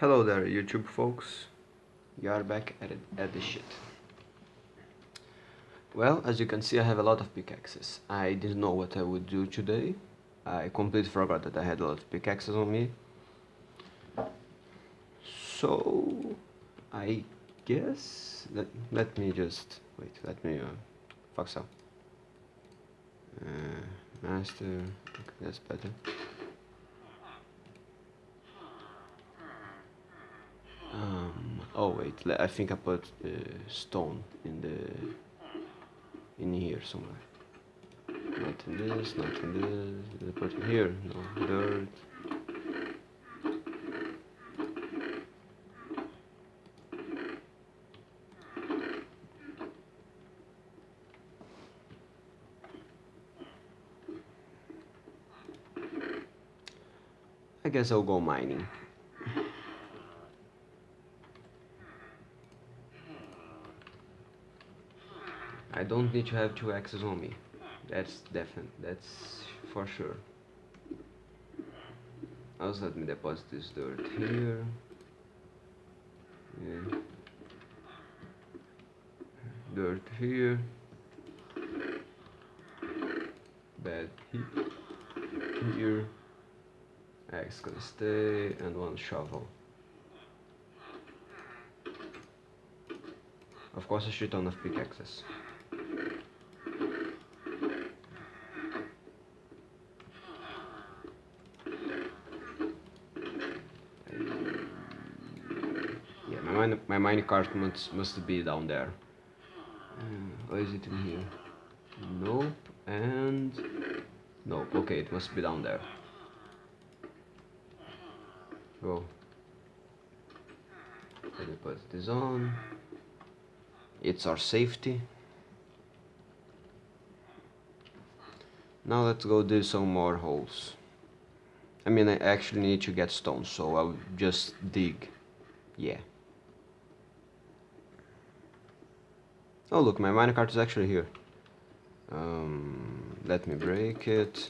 Hello there, YouTube folks. You are back at, it, at the shit. Well, as you can see, I have a lot of pickaxes. I didn't know what I would do today. I completely forgot that I had a lot of pickaxes on me. So, I guess... Let, let me just... Wait, let me... Uh, fuck so. Uh, master... Okay, that's better. Um, oh wait, I think I put uh, stone in the in here somewhere. Not in this, not in this. Did I put it here? No, dirt. I guess I'll go mining. I don't need to have two axes on me. That's definite. That's for sure. Also, let me deposit this dirt here. Yeah. Dirt here. Bed here. Axe gonna stay, and one shovel. Of course, a shit ton of pickaxes. mine, my minecart must, must be down there. Uh, is it in here? Nope, and... Nope, okay, it must be down there. Go. Let me put this on. It's our safety. Now let's go do some more holes. I mean, I actually need to get stone, so I'll just dig. Yeah. Oh look, my minecart is actually here. Um, let me break it.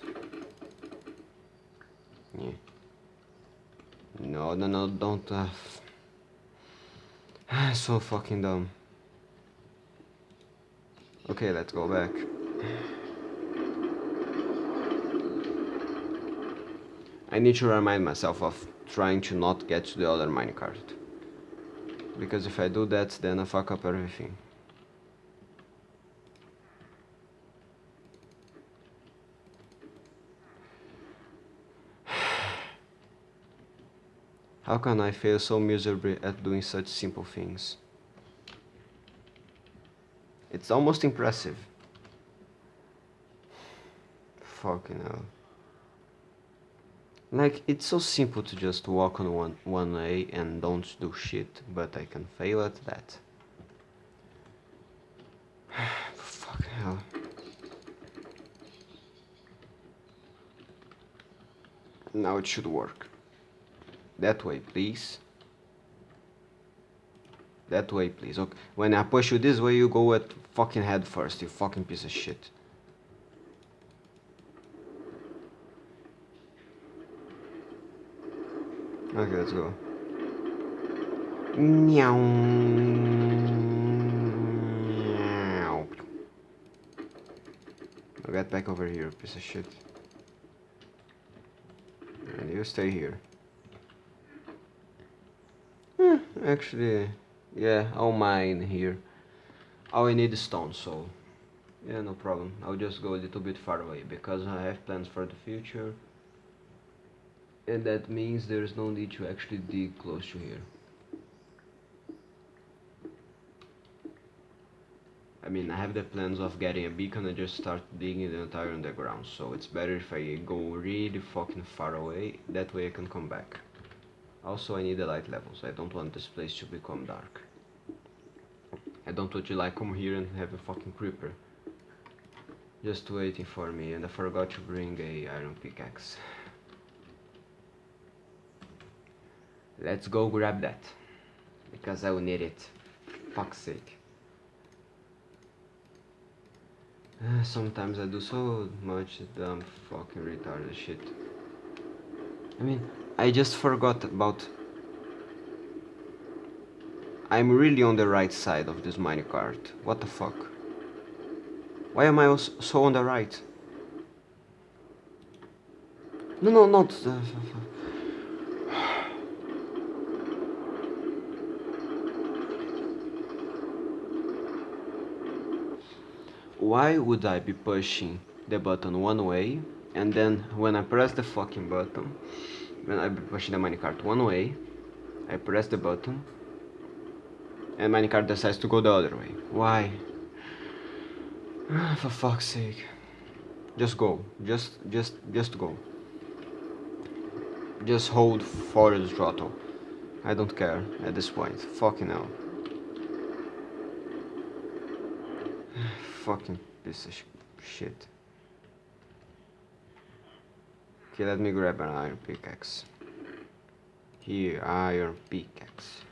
Yeah. No, no, no, don't have. so fucking dumb. Okay, let's go back. I need to remind myself of trying to not get to the other minecart. Because if I do that, then I fuck up everything. How can I fail so miserably at doing such simple things? It's almost impressive. Fucking hell. Like, it's so simple to just walk on one, one way and don't do shit, but I can fail at that. Fucking hell. Now it should work. That way, please. That way, please. Okay. When I push you this way, you go at fucking head first, you fucking piece of shit. Okay, let's go. Meow. Get back over here, piece of shit. And you stay here. Eh, actually, yeah, I'll mine here. I need is stone, so yeah, no problem. I'll just go a little bit far away because I have plans for the future. And that means there's no need to actually dig close to here. I mean, I have the plans of getting a beacon and just start digging the entire underground, so it's better if I go really fucking far away, that way I can come back. Also, I need the light levels. I don't want this place to become dark. I don't want you like come here and have a fucking creeper. Just waiting for me and I forgot to bring a iron pickaxe. Let's go grab that. Because I will need it. Fuck's sake. Uh, sometimes I do so much dumb fucking retarded shit. I mean, I just forgot about I'm really on the right side of this minecart. What the fuck? Why am I so on the right? No, no, not... Uh, Why would I be pushing the button one way and then when I press the fucking button when I pushing the minecart one way I press the button and minecart decides to go the other way. Why? Ah, for fuck's sake. Just go. Just just just go. Just hold forward throttle. I don't care at this point. Fucking hell. Fucking piece of shit. Okay, let me grab an iron pickaxe. Here, iron pickaxe.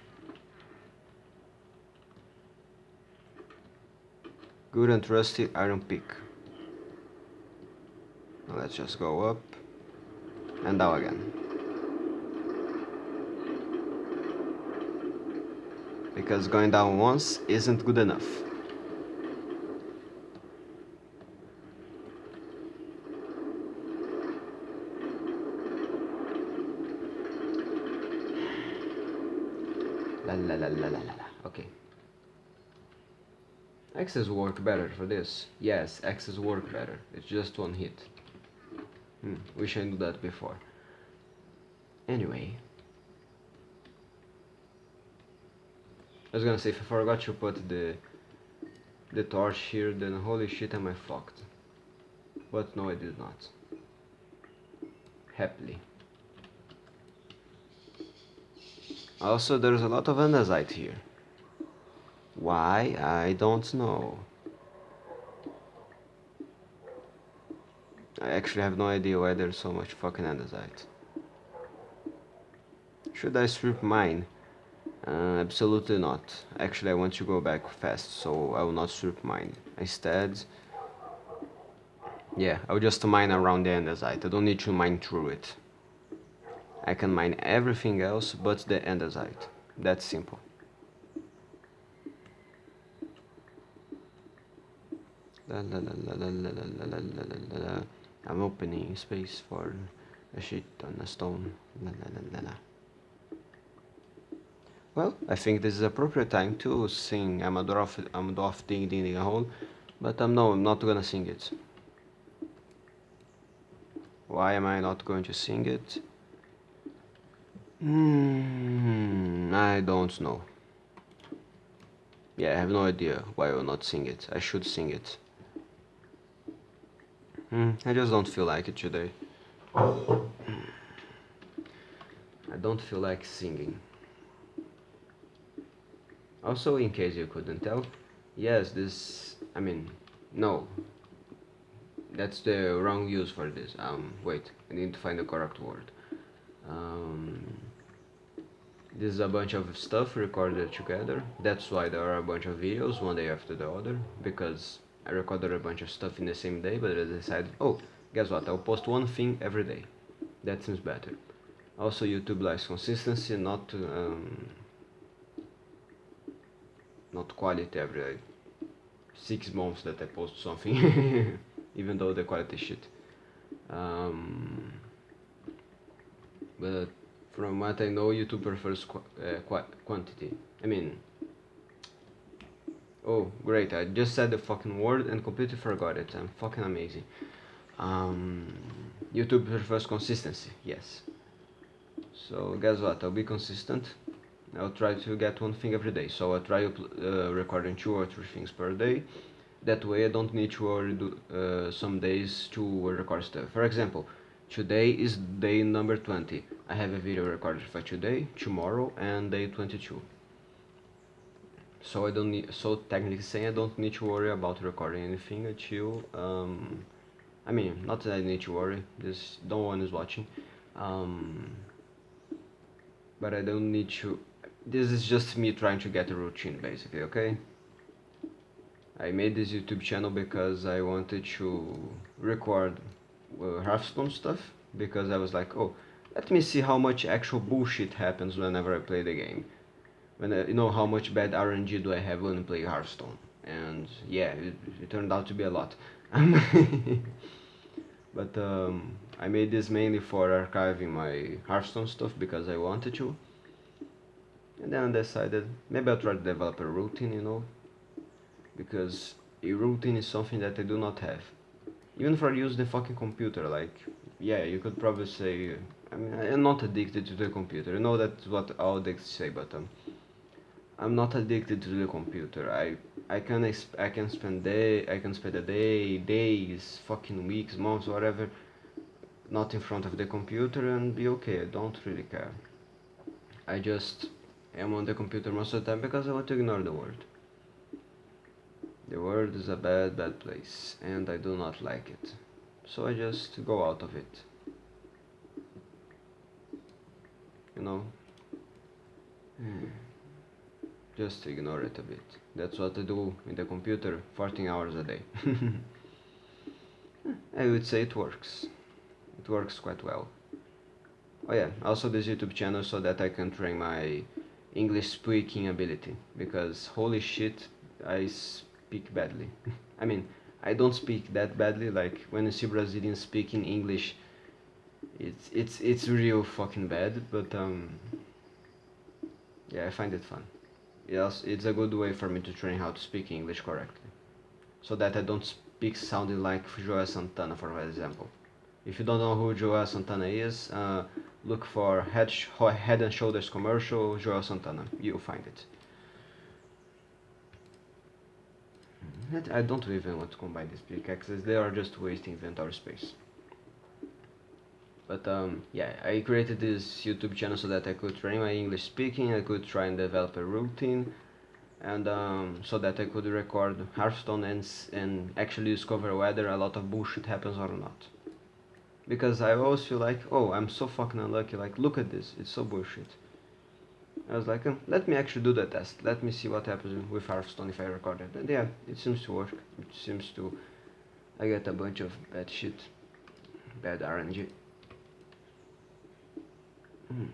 Good and trusty iron pick. Now let's just go up and down again. Because going down once isn't good enough. La la la la la la. Okay. Axes work better for this. Yes, axes work better. It's just one hit. Hmm, wish I knew that before. Anyway. I was gonna say, if I forgot to put the the torch here, then holy shit am I fucked. But no, I did not. Happily. Also, there's a lot of andesite here. Why? I don't know. I actually have no idea why there's so much fucking andesite. Should I strip mine? Uh, absolutely not. Actually, I want to go back fast, so I will not strip mine. Instead, yeah, I'll just mine around the andesite. I don't need to mine through it. I can mine everything else but the andesite. That's simple. I'm opening space for a shit on a stone. Well, I think this is appropriate time to sing I'm a dwarf, I'm a dwarf ding ding ding a hole, but um, no, I'm not gonna sing it. Why am I not going to sing it? Hmm, I don't know. Yeah, I have no idea why I will not sing it. I should sing it. Mm, I just don't feel like it today. I don't feel like singing. Also, in case you couldn't tell, yes, this, I mean, no. That's the wrong use for this. Um, wait, I need to find the correct word. Um, this is a bunch of stuff recorded together. That's why there are a bunch of videos, one day after the other, because I recorded a bunch of stuff in the same day, but I decided, oh, guess what, I'll post one thing every day. That seems better. Also, YouTube likes consistency, not um, not quality every six months that I post something, even though the quality shit. Um, but from what I know, YouTube prefers qu uh, qu quantity. I mean, Oh, great, I just said the fucking word and completely forgot it. I'm fucking amazing. Um, YouTube prefers consistency, yes. So guess what, I'll be consistent. I'll try to get one thing every day. So I'll try uh, recording two or three things per day. That way I don't need to do, uh, some days to record stuff. For example, today is day number 20. I have a video recorded for today, tomorrow and day 22 so I don't need so technically saying I don't need to worry about recording anything until um, I mean not that I need to worry this no one is watching um, but I don't need to this is just me trying to get a routine basically okay I made this YouTube channel because I wanted to record uh, Hearthstone stuff because I was like oh let me see how much actual bullshit happens whenever I play the game. When I, you know how much bad RNG do I have when I play Hearthstone? And yeah it, it turned out to be a lot. But um, I made this mainly for archiving my Hearthstone stuff because I wanted to. And then I decided maybe I'll try to develop a routine you know? Because a routine is something that I do not have even for use the fucking computer like yeah you could probably say I mean I'm not addicted to the computer. You know that's what all addicts say but um, I'm not addicted to the computer. I I can I can spend day I can spend a day days fucking weeks months whatever not in front of the computer and be okay. I don't really care. I just am on the computer most of the time because I want to ignore the world the world is a bad, bad place, and I do not like it. So I just go out of it. You know? Hmm. Just ignore it a bit. That's what I do in the computer 14 hours a day. I would say it works. It works quite well. Oh yeah, also this YouTube channel so that I can train my English speaking ability. Because holy shit, I speak badly. I mean, I don't speak that badly. Like when you see Brazilians speaking English, it's it's it's real fucking bad. But um, yeah, I find it fun. Yes, it's a good way for me to train how to speak English correctly, so that I don't speak sounding like Joel Santana, for example. If you don't know who Joel Santana is, uh, look for Head, Head and Shoulders commercial Joel Santana. You'll find it. I don't even want to combine these pickaxes, they are just wasting inventory space. But um, yeah, I created this YouTube channel so that I could train my English speaking, I could try and develop a routine, and um, so that I could record Hearthstone and, and actually discover whether a lot of bullshit happens or not. Because I always feel like, oh, I'm so fucking unlucky, like, look at this, it's so bullshit. I was like, oh, let me actually do the test. Let me see what happens with Hearthstone if I record it. And yeah, it seems to work. It seems to... I get a bunch of bad shit. Bad RNG. Hmm.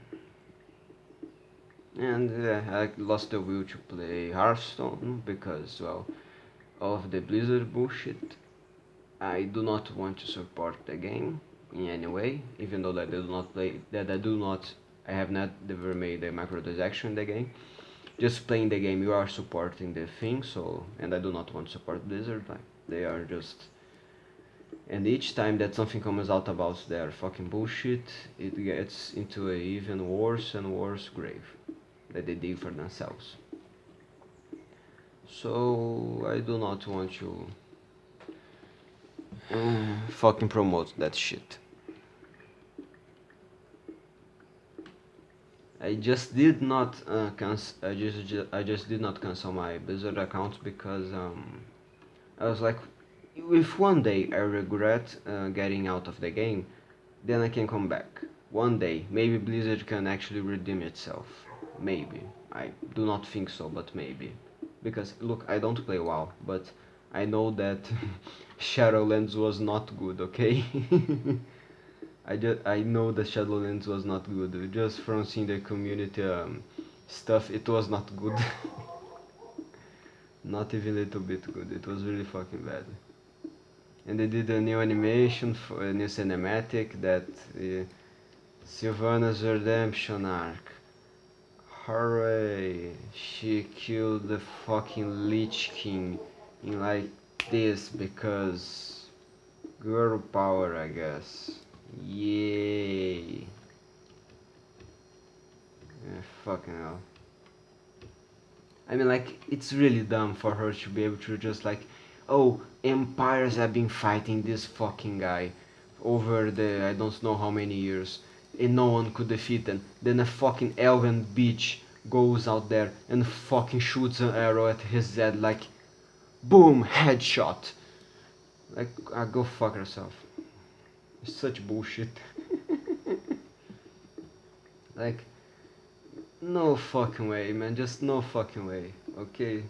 And uh, I lost the will to play Hearthstone because, well, of the Blizzard bullshit. I do not want to support the game in any way, even though that I do not play, that I do not I have not ever made a microtransaction in the game. Just playing the game, you are supporting the thing, so, and I do not want to support Blizzard, like, they are just, and each time that something comes out about their fucking bullshit, it gets into a even worse and worse grave that they dig for themselves. So, I do not want to uh, fucking promote that shit. I just did not uh, cancel. I just, just I just did not cancel my Blizzard account because um, I was like, if one day I regret uh, getting out of the game, then I can come back. One day, maybe Blizzard can actually redeem itself. Maybe. I do not think so, but maybe. Because look, I don't play WoW, but I know that Shadowlands was not good. Okay. I just I know the Shadowlands was not good. Just from seeing the community um, stuff, it was not good. not even a little bit good. It was really fucking bad. And they did a new animation for a new cinematic that uh, Sylvanas redemption arc. Hooray! She killed the fucking Lich King in like this because girl power, I guess. Yay. Yeah, fucking hell. I mean, like, it's really dumb for her to be able to just like, oh, empires have been fighting this fucking guy over the, I don't know how many years, and no one could defeat them. Then a fucking elven bitch goes out there and fucking shoots an arrow at his head like, boom, headshot. Like, uh, go fuck such bullshit. like, no fucking way, man. Just no fucking way. Okay.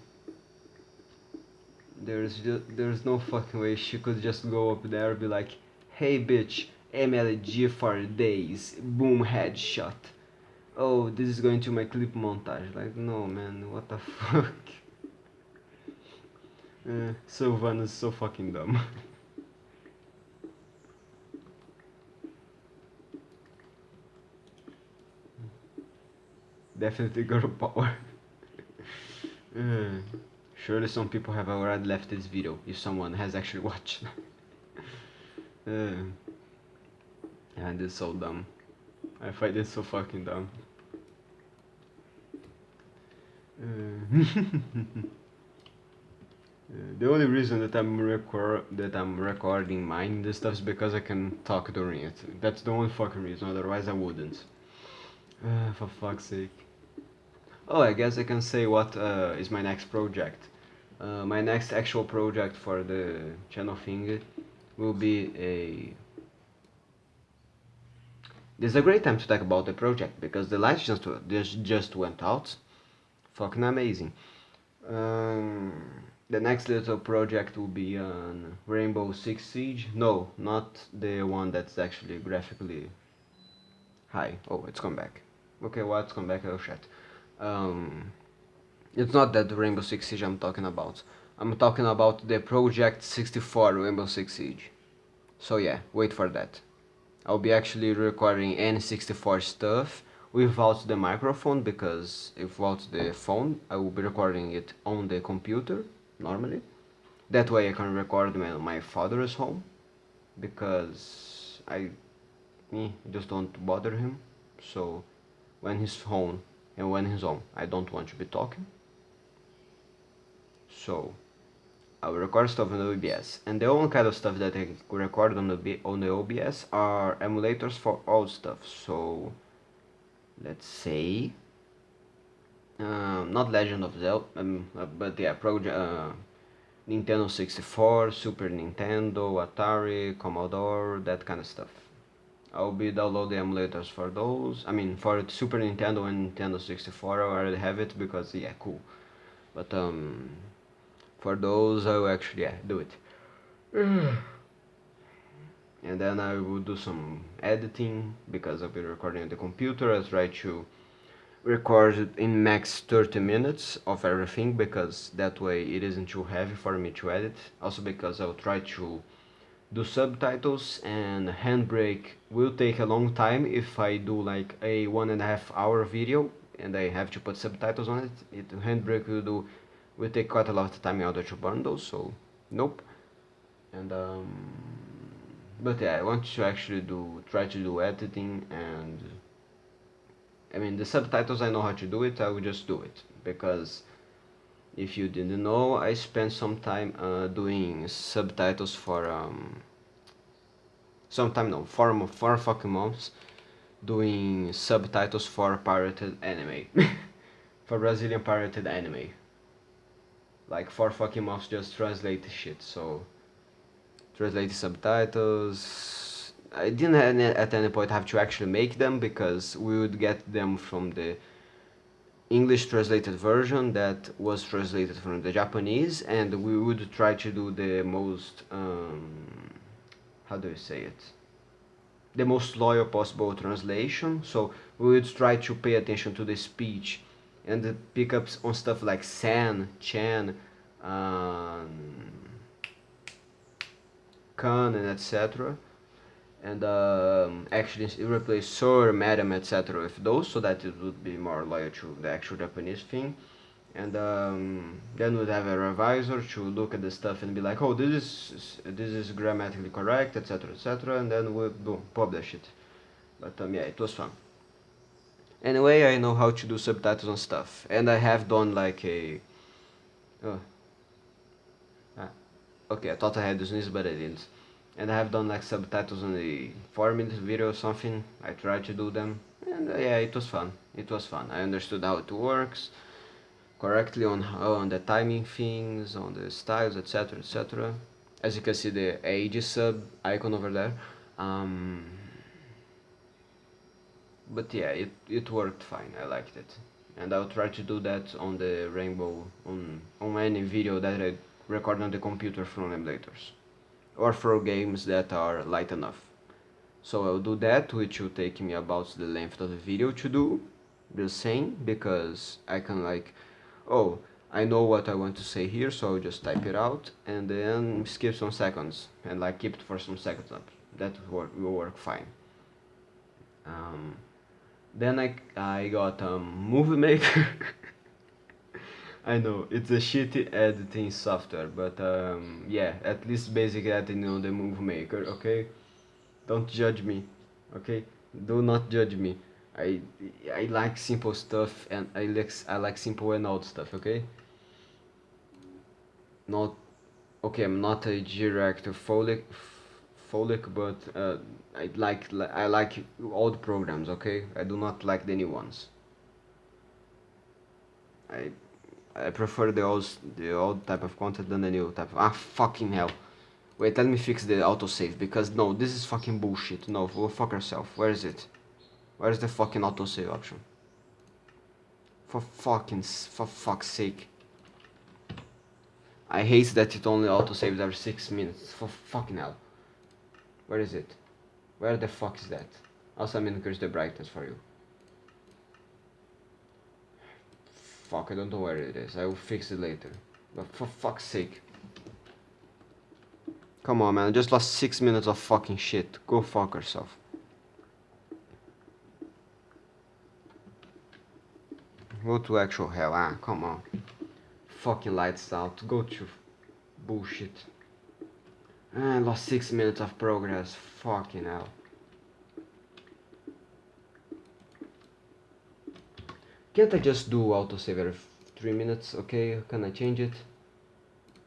There's just there's no fucking way she could just go up there and be like, "Hey, bitch, MLG for days, boom, headshot." oh, this is going to my clip montage. Like, no, man, what the fuck? uh, Sylvanas so fucking dumb. Definitely girl power. uh, surely some people have already left this video, if someone has actually watched. uh, and it's so dumb. I find it so fucking dumb. Uh, the only reason that I'm record that I'm recording mine this stuff is because I can talk during it. That's the only fucking reason. Otherwise, I wouldn't. Uh, for fuck's sake. Oh, I guess I can say what uh, is my next project. Uh, my next actual project for the channel thing will be a this is a great time to talk about the project because the lights just just, just went out. Fucking amazing. Um, the next little project will be on Rainbow Six Siege. No, not the one that's actually graphically high. Oh, it's come back. Okay, well, it's come back. Oh shit. Um, it's not that Rainbow Six Siege I'm talking about. I'm talking about the Project 64 Rainbow Six Siege. So yeah, wait for that. I'll be actually recording N64 stuff without the microphone because without the phone I will be recording it on the computer normally. That way I can record when my father is home because I me just don't bother him. So when he's home and when he's home I don't want to be talking. So I will record stuff on the OBS. And the only kind of stuff that I record on the on the OBS are emulators for old stuff. So let's say um, not Legend of Zelda, um, uh, but yeah, Project uh, Nintendo 64, Super Nintendo, Atari, Commodore, that kind of stuff. I'll be downloading emulators for those. I mean, for Super Nintendo and Nintendo 64, I already have it because yeah, cool. But um, for those I will actually yeah, do it and then I will do some editing because I'll be recording on the computer I'll try to record it in max 30 minutes of everything because that way it isn't too heavy for me to edit also because I'll try to do subtitles and handbrake will take a long time if I do like a one and a half hour video and I have to put subtitles on it, it handbrake will do will take quite a lot of time in order to burn those, so nope. And um, but yeah, I want to actually do try to do editing and I mean the subtitles I know how to do it, I will just do it because if you didn't know, I spent some time uh, doing subtitles for um, some time no, four four fucking months doing subtitles for pirated anime. For Brazilian pirated anime. Like for fucking months just translate shit so translate subtitles. I didn't at any point have to actually make them because we would get them from the English translated version that was translated from the Japanese and we would try to do the most um, how do you say it the most loyal possible translation so we would try to pay attention to the speech and the pickups on stuff like San, Chan, um, Khan, and etc. And um, actually replace Sir, Madam, etc. with those, so that it would be more loyal to the actual Japanese thing. And um, then we'd have a revisor to look at the stuff and be like, oh, this is this is grammatically correct, etc., etc. And then we boom publish it. But um, yeah, it was fun. Anyway, I know how to do subtitles and stuff, and I have done like a... Oh. Ah. Okay, I thought I had this but I didn't. And I have done like subtitles on the 4 minute video or something, I tried to do them, and uh, yeah, it was fun, it was fun. I understood how it works correctly on, on the timing things, on the styles, etc, etc. As you can see the Aegisub icon over there. Um, but yeah it, it worked fine I liked it and I'll try to do that on the rainbow on, on any video that I record on the computer from emulators or for games that are light enough. So I'll do that which will take me about the length of the video to do the same, because I can like oh I know what I want to say here so I'll just type it out and then skip some seconds and like keep it for some seconds up. That will work, will work fine. Um, then I, I got um, Movie Maker I know it's a shitty editing software but um, yeah at least basic editing on the Movie Maker okay? Don't judge me okay? Do not judge me. I I like simple stuff and I like I like simple and old stuff okay? Not okay I'm not a director folic folic but uh, I like I like old programs okay? I do not like the new ones. I I prefer the old the old type of content than the new type of, ah fucking hell wait let me fix the autosave because no this is fucking bullshit no go fuck yourself where is it where's the fucking autosave option for fucking for fuck's sake I hate that it only autosaves every 6 minutes. For fucking hell. Where is it? Where the fuck is that? Also I'm increase the brightness for you. Fuck, I don't know where it is. I will fix it later. But for fuck's sake. Come on man, I just lost 6 minutes of fucking shit. Go fuck yourself. Go to actual hell, ah, come on fucking lights out. Go to bullshit. I lost 6 minutes of progress. Fucking hell. Can't I just do autosave every 3 minutes? Okay, can I change it?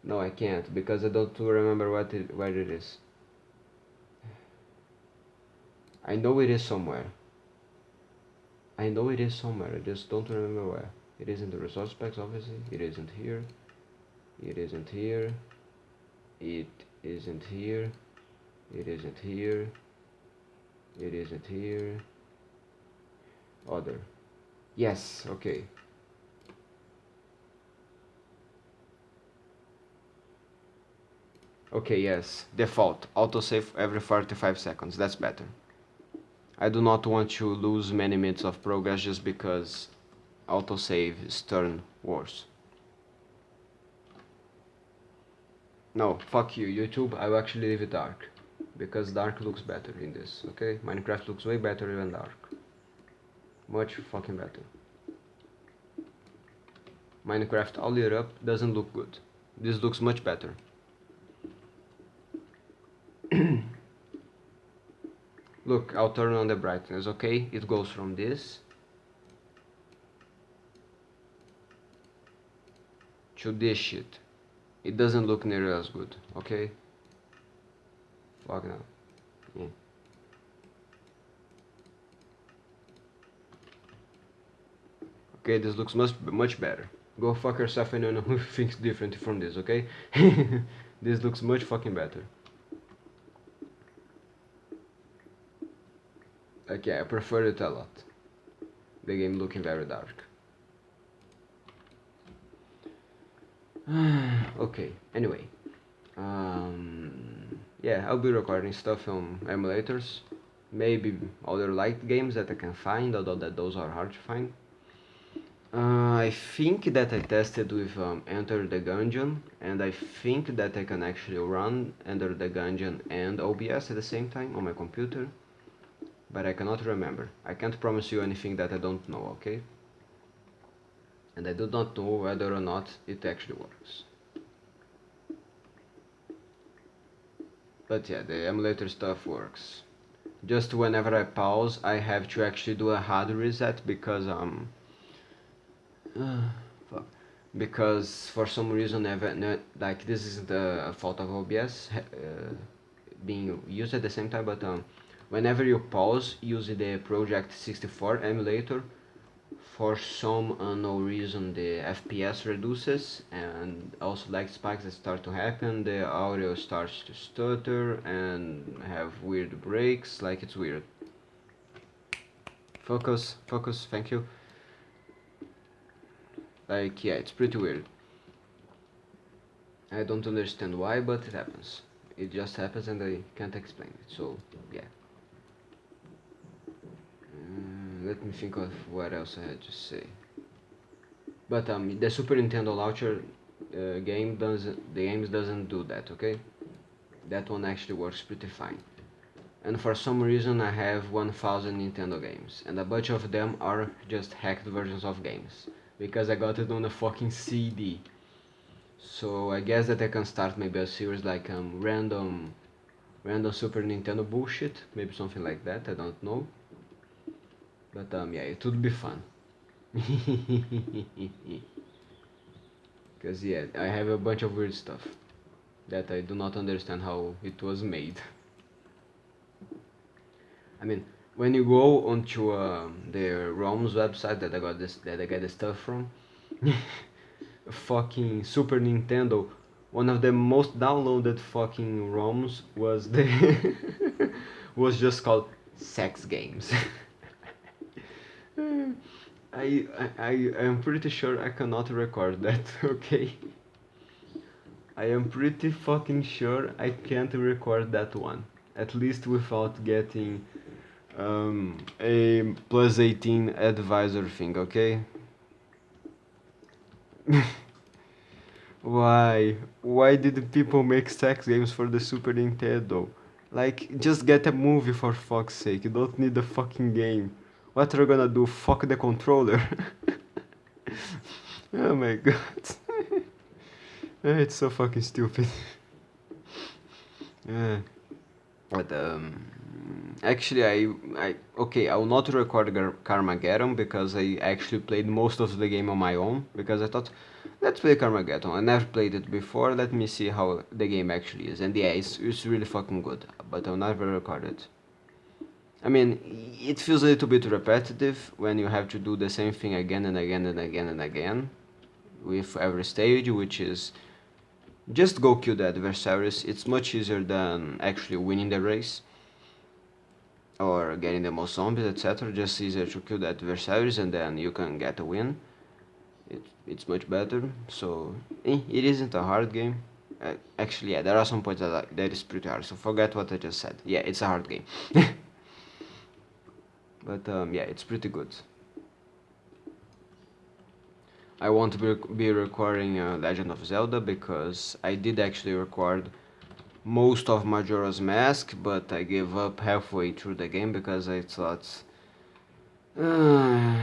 No, I can't, because I don't remember what it, where it is. I know it is somewhere. I know it is somewhere, I just don't remember where. It isn't the resource packs, obviously. It isn't here. It isn't here. It isn't here. It isn't here. It isn't here. Other. Yes, okay. Okay, yes. Default. Autosave every 45 seconds. That's better. I do not want to lose many minutes of progress just because autosave stern worse. No, fuck you, YouTube, I will actually leave it dark. Because dark looks better in this, okay? Minecraft looks way better than dark. Much fucking better. Minecraft all lit up doesn't look good. This looks much better. look, I'll turn on the brightness, okay? It goes from this to this shit. It doesn't look nearly as good, okay? Fuck now. Yeah. Okay, this looks much much better. Go fuck yourself and anyone who thinks different from this, okay? this looks much fucking better. Okay, I prefer it a lot. The game looking very dark. okay, anyway. Um, yeah, I'll be recording stuff on emulators. Maybe other light games that I can find, although that those are hard to find. Uh, I think that I tested with um, Enter the Gungeon, and I think that I can actually run Enter the Gungeon and OBS at the same time on my computer. But I cannot remember. I can't promise you anything that I don't know, okay? and I do not know whether or not it actually works. But yeah, the emulator stuff works. Just whenever I pause, I have to actually do a hard reset because um, uh, fuck. because for some reason, I've, like this isn't a, fault of OBS uh, being used at the same time, but um, whenever you pause using the Project 64 emulator, for some unknown reason the FPS reduces and also like spikes that start to happen the audio starts to stutter and have weird breaks like it's weird focus focus thank you like yeah it's pretty weird I don't understand why but it happens it just happens and I can't explain it so yeah mm, let me think of what else I had to say. But um, the Super Nintendo launcher uh, game doesn't the games doesn't do that. Okay, that one actually works pretty fine. And for some reason I have 1000 Nintendo games and a bunch of them are just hacked versions of games because I got it on a fucking CD. So I guess that I can start maybe a series like um, random random Super Nintendo bullshit, maybe something like that, I don't know. But um, yeah, it would be fun. Because yeah, I have a bunch of weird stuff that I do not understand how it was made. I mean, when you go onto um, the ROM's website that I got this that I get the stuff from, fucking Super Nintendo, one of the most downloaded fucking ROMs was the was just called sex games. I, I, I am pretty sure I cannot record that, okay? I am pretty fucking sure I can't record that one. At least without getting um, a plus 18 advisor thing, okay? Why? Why did people make sex games for the Super Nintendo? Like, just get a movie for fuck's sake, you don't need a fucking game. What are you gonna do? Fuck the controller? oh my god. it's so fucking stupid. yeah. But um actually I I okay, I will not record Carmageddon because I actually played most of the game on my own because I thought let's play Carmageddon. I never played it before, let me see how the game actually is. And yeah, it's, it's really fucking good, but I'll never record it. I mean, it feels a little bit repetitive when you have to do the same thing again and again and again and again with every stage, which is just go kill the adversaries. It's much easier than actually winning the race or getting the most zombies, etc. Just easier to kill the adversaries and then you can get a win. It, it's much better, so eh, it isn't a hard game. Uh, actually, yeah, there are some points that, that is pretty hard, so forget what I just said. Yeah, it's a hard game. but um, yeah it's pretty good I want to be, be recording uh, Legend of Zelda because I did actually record most of Majora's Mask but I gave up halfway through the game because I thought uh,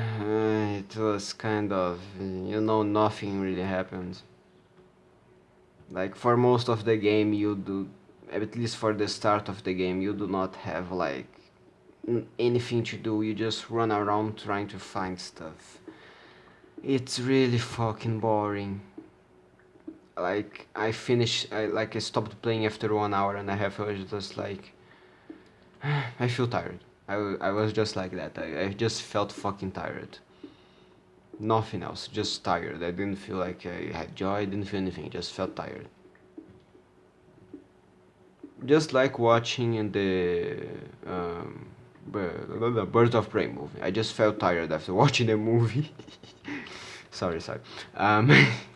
it was kind of you know nothing really happened. Like for most of the game you do at least for the start of the game you do not have like anything to do. You just run around trying to find stuff. It's really fucking boring like I finished I like I stopped playing after one hour and a half. I was just like I feel tired. I, I was just like that. I, I just felt fucking tired. Nothing else. Just tired. I didn't feel like I had joy. I didn't feel anything. Just felt tired. Just like watching the um, the Birds of Prey movie. I just felt tired after watching the movie. sorry, sorry. Um,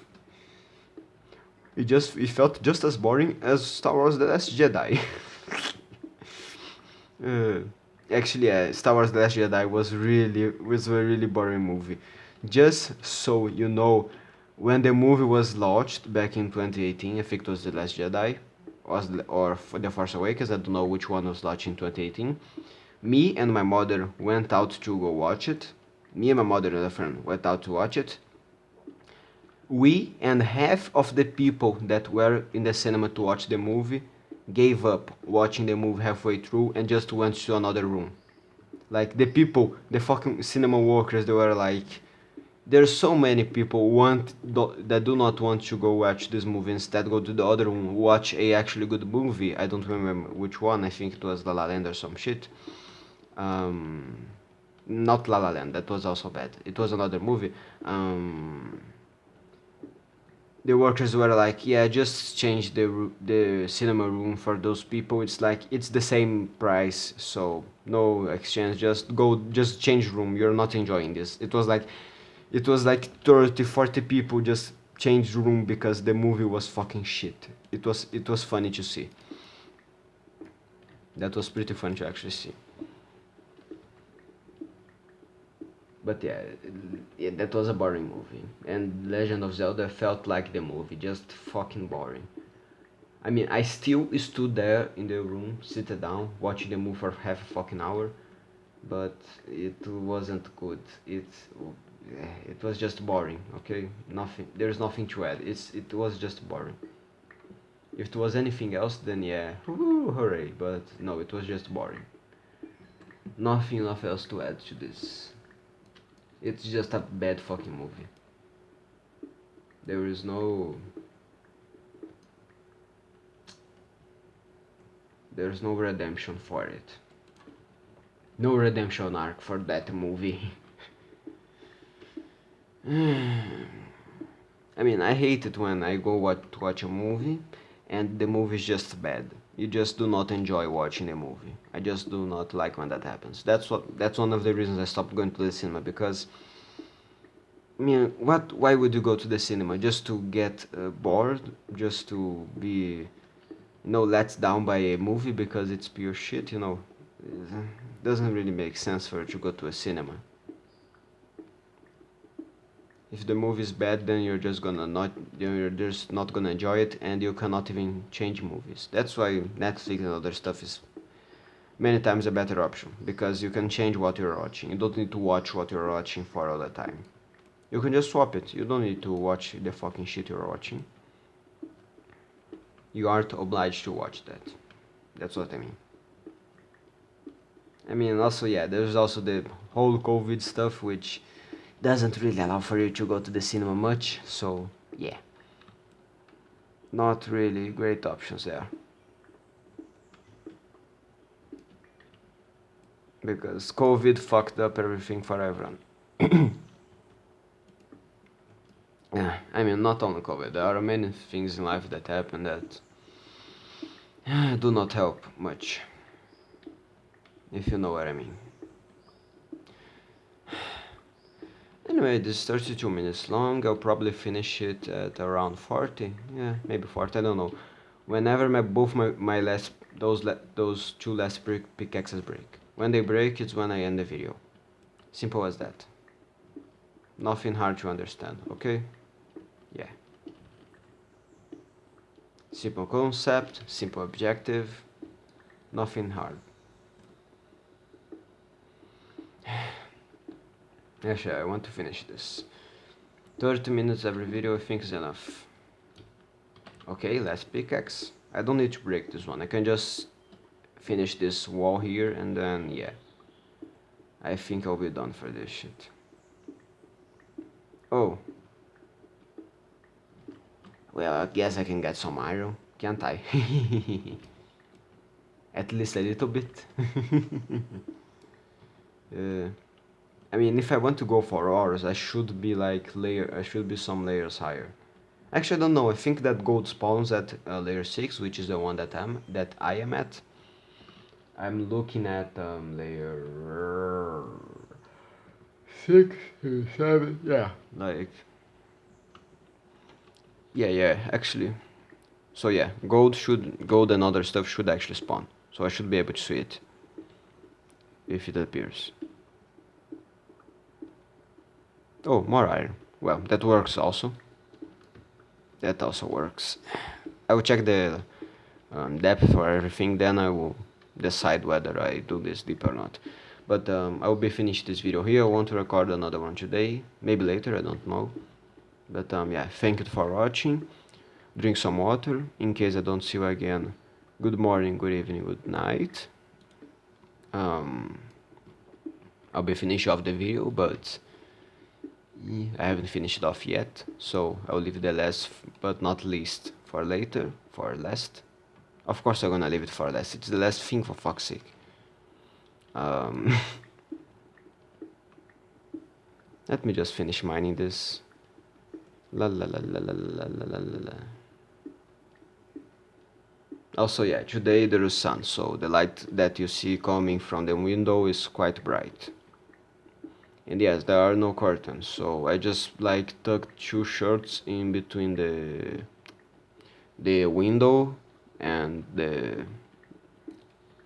it just it felt just as boring as Star Wars: The Last Jedi. uh, actually, uh, Star Wars: The Last Jedi was really was a really boring movie. Just so you know, when the movie was launched back in 2018, I think it was The Last Jedi, was or The Force Awakens. I don't know which one was launched in 2018 me and my mother went out to go watch it. Me and my mother and a friend went out to watch it. We and half of the people that were in the cinema to watch the movie gave up watching the movie halfway through and just went to another room. Like the people, the fucking cinema workers, they were like, there's so many people want do, that do not want to go watch this movie instead go to the other room watch a actually good movie i don't remember which one i think it was la la land or some shit um, not La La Land, that was also bad. It was another movie. Um, the workers were like, yeah, just change the the cinema room for those people. It's like it's the same price, so no exchange. Just go, just change room. You're not enjoying this. It was like, it was like 30, 40 people just changed room because the movie was fucking shit. It was it was funny to see. That was pretty fun to actually see. But yeah, that was a boring movie. And Legend of Zelda felt like the movie, just fucking boring. I mean, I still stood there in the room, seated down, watching the movie for half a fucking hour, but it wasn't good. It it was just boring. Okay, nothing. There's nothing to add. It's it was just boring. If it was anything else, then yeah, woo, hooray! But no, it was just boring. Nothing else to add to this. It's just a bad fucking movie. There is no There's no redemption for it. No redemption arc for that movie. I mean, I hate it when I go watch, watch a movie and the movie is just bad. You just do not enjoy watching the movie. I just do not like when that happens. That's what. That's one of the reasons I stopped going to the cinema because. I mean, what? Why would you go to the cinema? Just to get uh, bored? Just to be you know let down by a movie because it's pure shit you know it doesn't really make sense for you to go to a cinema if the movie is bad then you're just gonna not you're just not gonna enjoy it and you cannot even change movies. That's why netflix and other stuff is many times a better option because you can change what you're watching. You don't need to watch what you're watching for all the time. You can just swap it. You don't need to watch the fucking shit you're watching. You aren't obliged to watch that. That's what I mean. I mean, also, yeah, there's also the whole COVID stuff, which doesn't really allow for you to go to the cinema much, so yeah. Not really great options there. Because COVID fucked up everything for everyone. yeah, I mean, not only COVID, there are many things in life that happen that do not help much if you know what I mean anyway this is 32 minutes long I'll probably finish it at around 40 yeah maybe 40 I don't know. Whenever my both my, my last those those two last pickaxes break. When they break it's when I end the video. Simple as that. Nothing hard to understand okay? Yeah. Simple concept, simple objective, nothing hard. Actually, I want to finish this. 30 minutes every video I think is enough. Okay, last pickaxe. I don't need to break this one. I can just finish this wall here and then, yeah. I think I'll be done for this shit. Oh, well, I guess I can get some iron, can't I? At least a little bit. uh, I mean, if I want to go for ores, I should be like layer. I should be some layers higher. Actually, I don't know. I think that gold spawns at uh, layer six, which is the one that I'm that I am at. I'm looking at um, layer six, seven, yeah, like yeah, yeah, actually. So yeah, gold should, gold and other stuff should actually spawn. So I should be able to see it. If it appears. Oh, more iron. Well, that works also. That also works. I will check the um, depth for everything, then I will decide whether I do this deep or not. But um, I will be finished this video here. I want to record another one today. Maybe later, I don't know but um, yeah thank you for watching drink some water in case I don't see you again good morning good evening good night um, I'll be finishing off the video but I haven't finished it off yet so I'll leave the last but not least for later for last of course I'm gonna leave it for last it's the last thing for fuck's sake um, let me just finish mining this La la la la la la la la la. Also, yeah, today there is sun, so the light that you see coming from the window is quite bright. And yes, there are no curtains, so I just like tucked two shirts in between the the window and the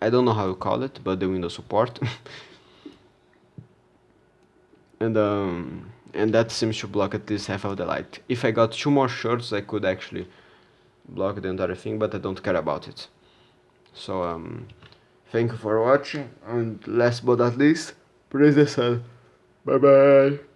I don't know how you call it, but the window support. and um, and that seems to block at least half of the light. If I got two more shirts, I could actually block the entire thing, but I don't care about it. So um, thank you for watching, and last but not least, praise the sun. 拜拜。